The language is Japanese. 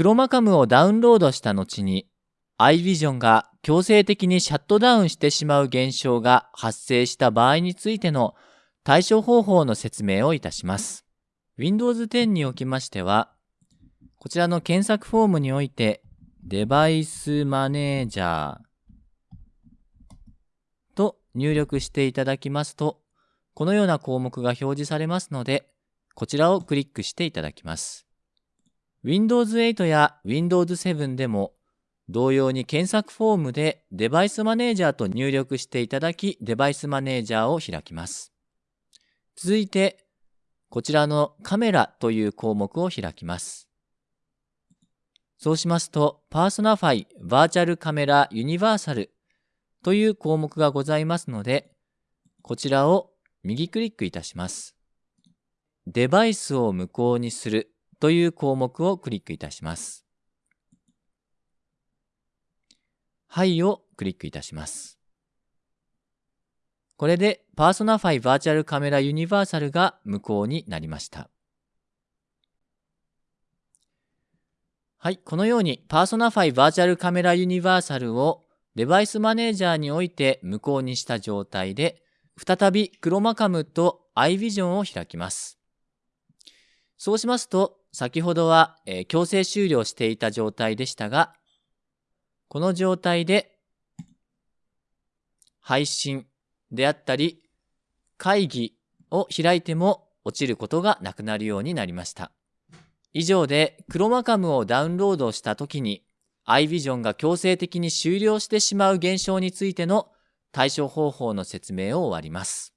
クロマカムをダウンロードした後に iVision が強制的にシャットダウンしてしまう現象が発生した場合についての対処方法の説明をいたします。Windows 10におきましては、こちらの検索フォームにおいて、デバイスマネージャーと入力していただきますと、このような項目が表示されますので、こちらをクリックしていただきます。Windows 8や Windows 7でも同様に検索フォームでデバイスマネージャーと入力していただき、デバイスマネージャーを開きます。続いて、こちらのカメラという項目を開きます。そうしますと、パーソナファイバーチャルカメラユニバーサルという項目がございますので、こちらを右クリックいたします。デバイスを無効にするという項目をクリックいたします。はいをクリックいたします。これでパーソナファイバーチャルカメラユニバーサルが無効になりました。はい、このようにパーソナファイバーチャルカメラユニバーサルをデバイスマネージャーにおいて無効にした状態で、再びクロマカムと iVision を開きます。そうしますと、先ほどは、えー、強制終了していた状態でしたが、この状態で配信であったり会議を開いても落ちることがなくなるようになりました。以上でクロマカムをダウンロードした時に iVision が強制的に終了してしまう現象についての対処方法の説明を終わります。